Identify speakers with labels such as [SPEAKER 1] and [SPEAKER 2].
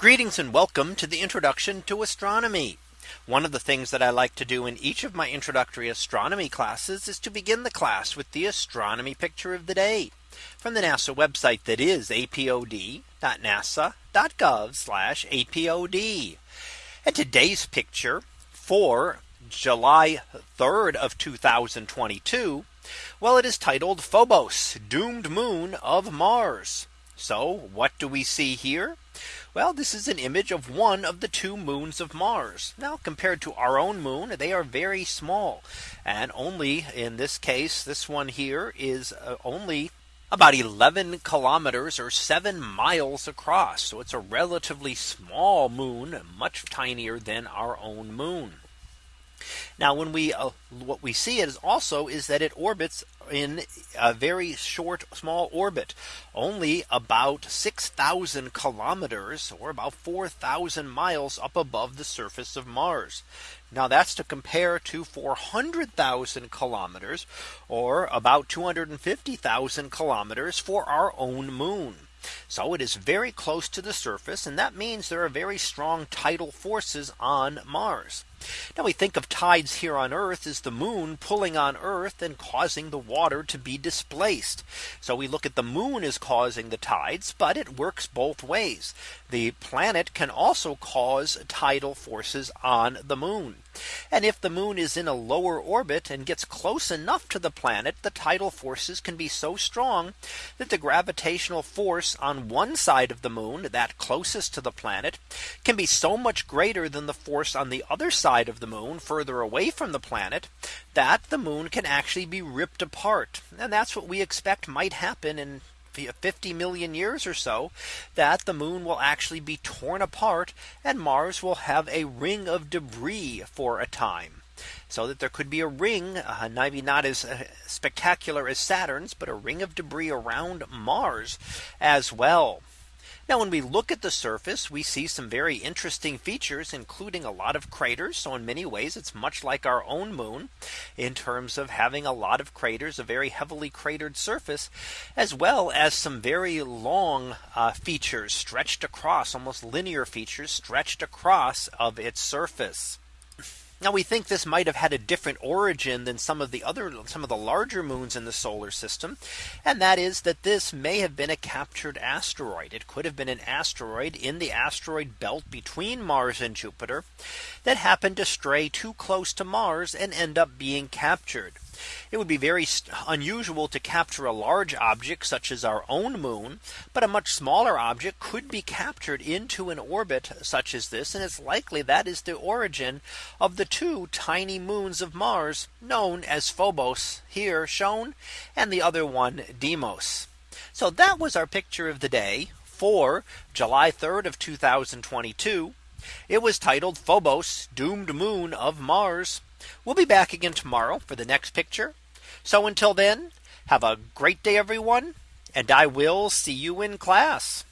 [SPEAKER 1] Greetings and welcome to the introduction to astronomy. One of the things that I like to do in each of my introductory astronomy classes is to begin the class with the astronomy picture of the day from the NASA website that is apod.nasa.gov apod. And today's picture for July 3rd of 2022. Well, it is titled Phobos doomed moon of Mars. So what do we see here? Well, this is an image of one of the two moons of Mars. Now compared to our own moon, they are very small and only in this case, this one here is uh, only about 11 kilometers or seven miles across. So it's a relatively small moon, much tinier than our own moon. Now when we uh, what we see is also is that it orbits in a very short small orbit only about 6000 kilometers or about 4000 miles up above the surface of Mars. Now that's to compare to 400,000 kilometers or about 250,000 kilometers for our own moon. So it is very close to the surface and that means there are very strong tidal forces on Mars. Now we think of tides here on Earth as the moon pulling on Earth and causing the water to be displaced. So we look at the moon as causing the tides, but it works both ways. The planet can also cause tidal forces on the moon. And if the moon is in a lower orbit and gets close enough to the planet, the tidal forces can be so strong that the gravitational force on one side of the moon that closest to the planet can be so much greater than the force on the other side side of the moon further away from the planet that the moon can actually be ripped apart. And that's what we expect might happen in 50 million years or so that the moon will actually be torn apart and Mars will have a ring of debris for a time. So that there could be a ring, uh, maybe not as uh, spectacular as Saturn's, but a ring of debris around Mars as well. Now when we look at the surface we see some very interesting features including a lot of craters. So in many ways it's much like our own moon in terms of having a lot of craters a very heavily cratered surface as well as some very long uh, features stretched across almost linear features stretched across of its surface. Now we think this might have had a different origin than some of the other some of the larger moons in the solar system. And that is that this may have been a captured asteroid. It could have been an asteroid in the asteroid belt between Mars and Jupiter that happened to stray too close to Mars and end up being captured. It would be very unusual to capture a large object such as our own moon, but a much smaller object could be captured into an orbit such as this. And it's likely that is the origin of the two tiny moons of Mars known as Phobos here shown and the other one Deimos. So that was our picture of the day for July 3rd of 2022. It was titled Phobos Doomed Moon of Mars We'll be back again tomorrow for the next picture. So until then, have a great day, everyone, and I will see you in class.